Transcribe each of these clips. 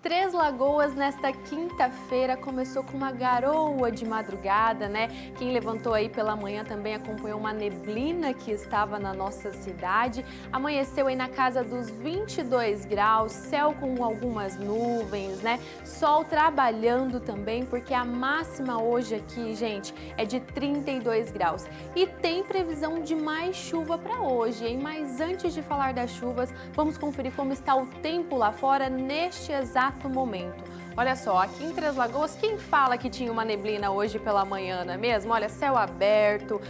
Três Lagoas nesta quinta-feira começou com uma garoa de madrugada, né? Quem levantou aí pela manhã também acompanhou uma neblina que estava na nossa cidade. Amanheceu aí na casa dos 22 graus, céu com algumas nuvens, né? Sol trabalhando também, porque a máxima hoje aqui, gente, é de 32 graus. E tem previsão de mais chuva para hoje, hein? Mas antes de falar das chuvas, vamos conferir como está o tempo lá fora neste exato exato momento. Olha só, aqui em Três Lagoas, quem fala que tinha uma neblina hoje pela manhã, não é mesmo? Olha, céu aberto,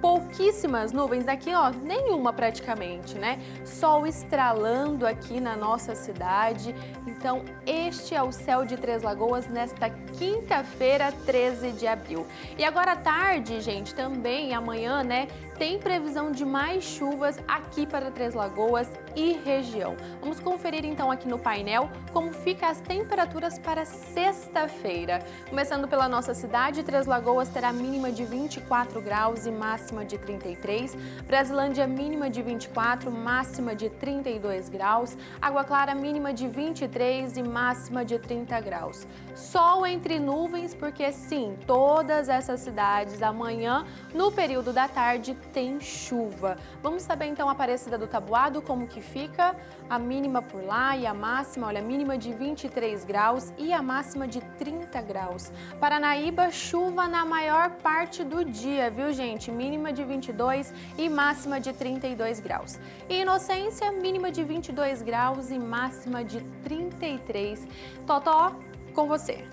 pouquíssimas nuvens, daqui ó, nenhuma praticamente, né? Sol estralando aqui na nossa cidade. Então, este é o céu de Três Lagoas nesta quinta-feira, 13 de abril. E agora à tarde, gente, também amanhã, né, tem previsão de mais chuvas aqui para Três Lagoas e região. Vamos conferir então aqui no painel como ficam as temperaturas para sexta-feira. Começando pela nossa cidade, Três Lagoas terá mínima de 24 graus e máxima de 33, Brasilândia mínima de 24, máxima de 32 graus, Água Clara mínima de 23 e máxima de 30 graus. Sol entre nuvens, porque sim, todas essas cidades amanhã, no período da tarde, tem chuva. Vamos saber então Aparecida do Tabuado como que fica a mínima por lá e a máxima, olha, a mínima de 23 graus e a máxima de 30 graus. Paranaíba, chuva na maior parte do dia, viu gente? Mínima de 22 e máxima de 32 graus. E Inocência, mínima de 22 graus e máxima de 33. Totó, com você.